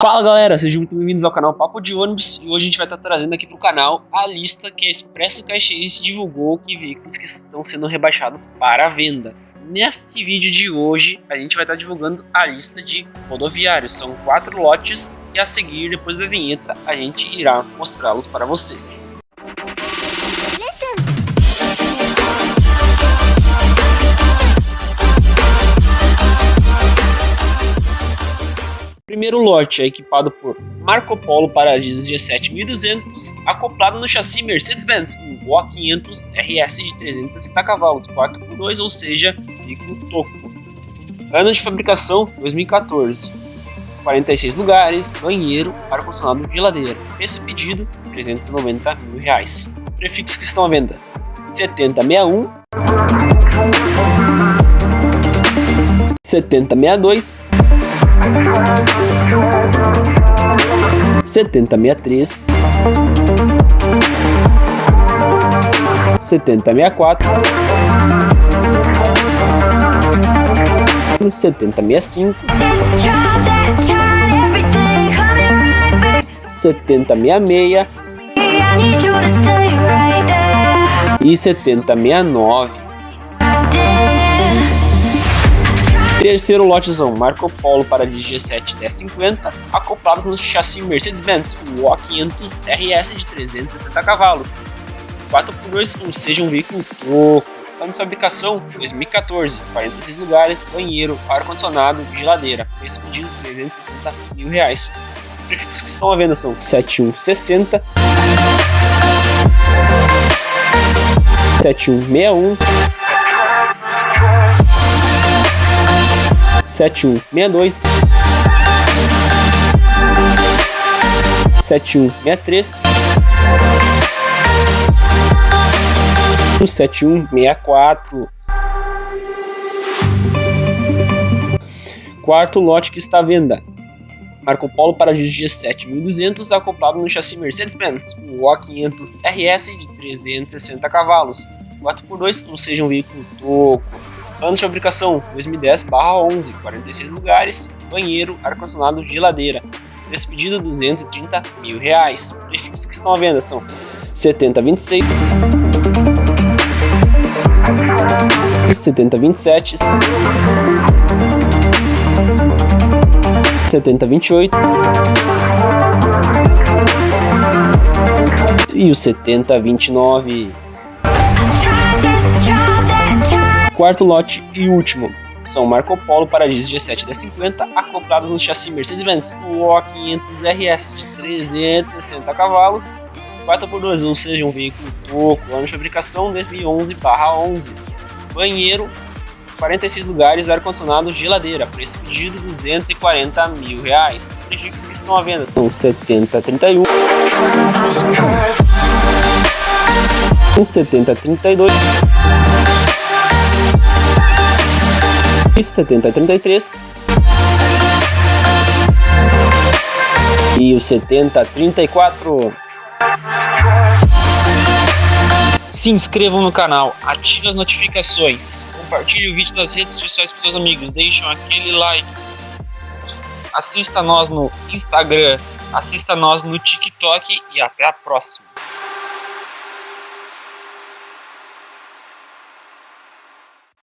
Fala galera, sejam muito bem-vindos ao canal Papo de Ônibus e hoje a gente vai estar trazendo aqui para o canal a lista que a Expresso Caxiense divulgou que veículos que estão sendo rebaixados para venda. Nesse vídeo de hoje a gente vai estar divulgando a lista de rodoviários, são quatro lotes e a seguir depois da vinheta a gente irá mostrá-los para vocês. Primeiro lote é equipado por Marco Polo Paradiso G7200, acoplado no chassi Mercedes-Benz, um Go 500 RS de 360 cavalos, 4x2, ou seja, veículo toco. Ano de fabricação 2014. 46 lugares, banheiro, ar-condicionado geladeira. Esse pedido, 390 mil reais. Prefixos que estão à venda: 7061, 7062, 7063, 7064, 7065, 7066 e 7069. Terceiro lotezão, Marco Polo para de G7 1050, acoplados no chassi Mercedes-Benz, o O500 RS de 360 cavalos. 4x2, ou seja, um veículo troco. Ano de fabricação 2014, 46 lugares, banheiro, ar-condicionado, geladeira. Esse pedido 360 mil reais. Prefixos que estão à venda são 7160, 7161, 7162 7163 7164 Quarto lote que está à venda. Marco Polo para G7200 acoplado no chassi Mercedes-Benz, um O500 RS de 360 cavalos, 4x2, ou seja, um veículo toco. Ano de fabricação 2010/11, 46 lugares, banheiro, ar-condicionado, geladeira. Preço pedido 230 mil reais. Prefixos que estão à venda são 7026, 7027, 7028 e o 7029. Quarto lote e último são Marco Polo Paradiso G7 D50 acoplados no chassi Mercedes-Benz O500 RS de 360 cavalos 4x2, ou seja, um veículo toco, ano de fabricação 2011/11. Banheiro, 46 lugares, ar-condicionado, geladeira. Preço pedido 240 mil reais. Prefixos que estão à venda são 7031, 7032 70 33 e o 70 34. Se inscrevam no canal, ative as notificações, compartilhe o vídeo nas redes sociais com seus amigos, deixem aquele like, assista nós no Instagram, assista nós no TikTok e até a próxima.